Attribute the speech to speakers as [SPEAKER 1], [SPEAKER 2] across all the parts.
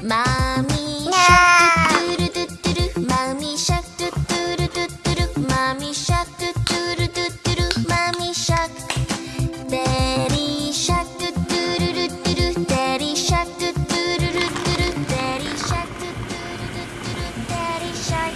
[SPEAKER 1] Mommy shark do do do Mommy shark do do do do do Mommy shark do do do do do Mommy shark Daddy shark do do do do do Daddy shark do do do do do Daddy shark do do do do do Daddy shark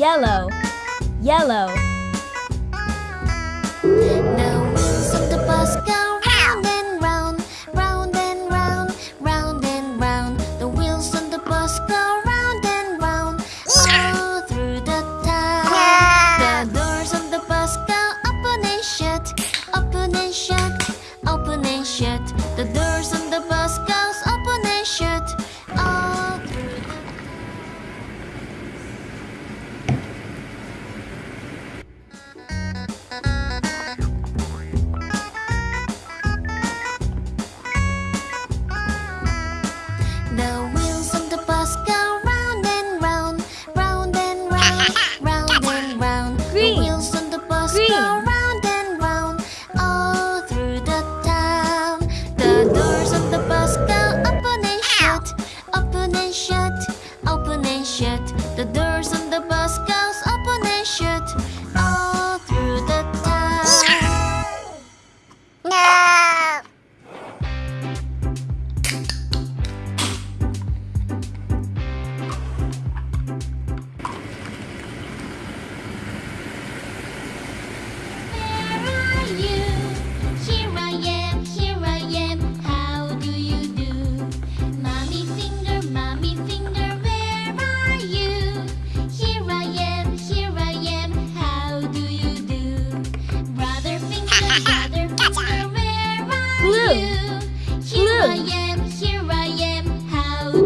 [SPEAKER 1] yellow, yellow.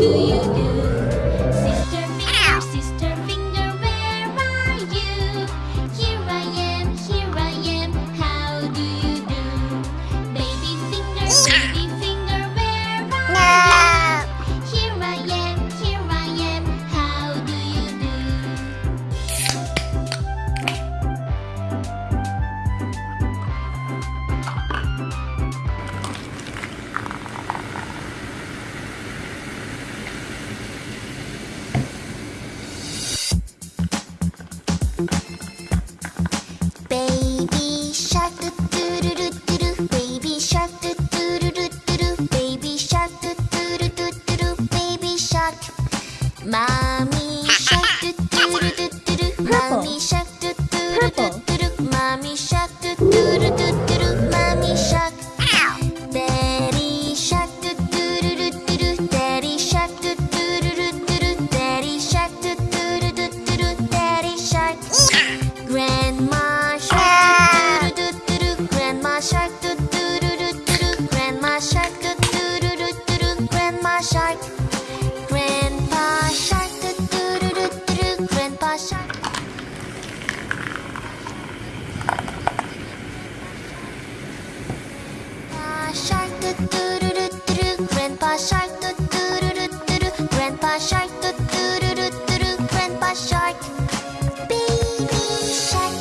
[SPEAKER 1] do you Mommy. Grandpa Shark, do do do do do do. Grandpa Shark, Baby Shark.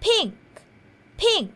[SPEAKER 2] pink, pink,